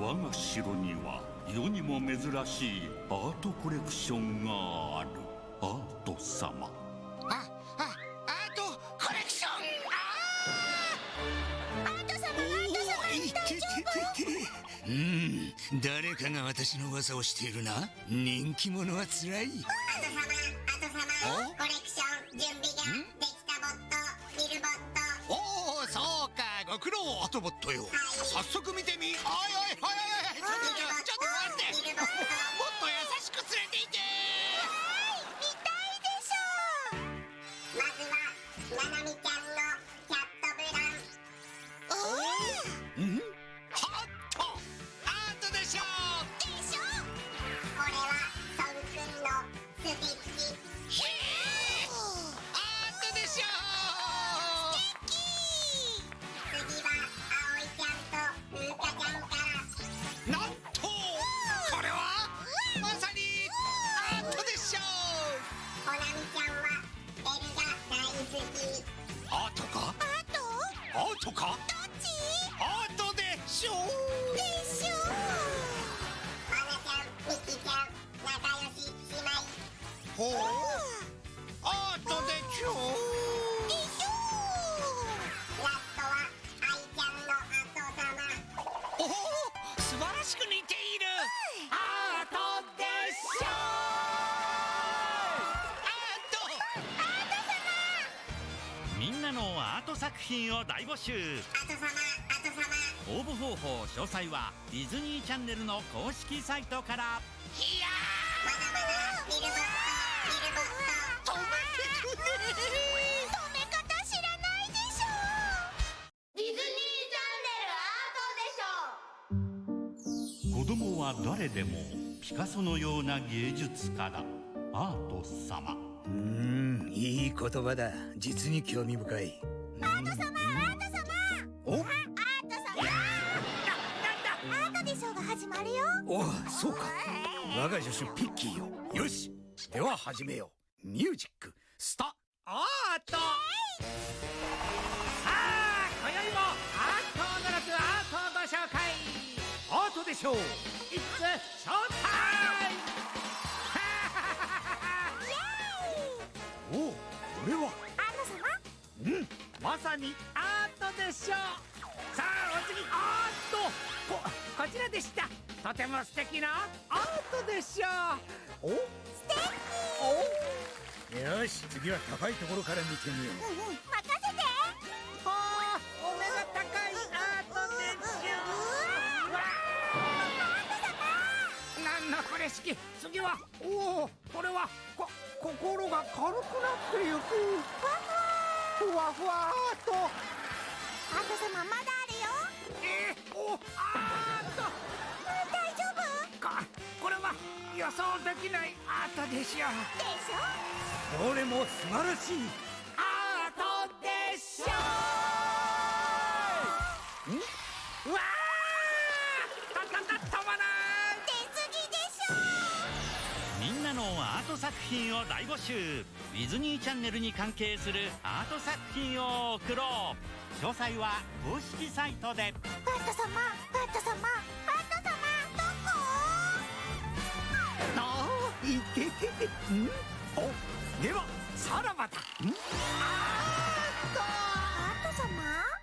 我が城には世にも珍しいアートコレクションがある。アート様。ああアートコレクション。あアート様アート様おいててててうん誰かが私の噂をしているな人気者はつらいあと様あと様おコレクそうかご苦労アトボットよ。早速見てみ。おいおいおいおい。おいちょっと待って。もっと優しく連れていてアートか？どっち？アートでしょでしょまなちゃんみきちゃん仲良し姉妹ほうト作品を大募集。応募方法詳細はディズニーチャンネルの公式サイトから。いやまだまだれ止め方知らないでしょディズニーチャンネルアートでしょ子供は誰でもピカソのような芸術家だ。アート様。うーんいい言葉だ。実に興味深い。アート様アート様。お？アート様。アートでしょうが始まるよ。おそうか。我が助手ピッキーよ。よしでは始めよう。ミュージックスタアート。さあ今宵もアートを驚くアートをご紹介。アートでしょうまさにアー。トでしょうさあお次アー。トここちらでしたとても素敵なアートでしょうお素敵およし次は高いところから見てみよううんうん任せてはあお目が高いアー。トでしょうわあなんのこれ式次はおおこれはこ心が軽くなってゆくふわふわアートアート様まだあるよ。えー、おアート大丈夫？かこれは予想できないアートでしょうでしょ？どれも素晴らしいアート作品を大募集。ディズニーチャンネルに関係するアート作品を送ろう。詳細は公式サイトで。ト様ト様ト様どこ？ああいてててん？おではさらばだ。んアート様？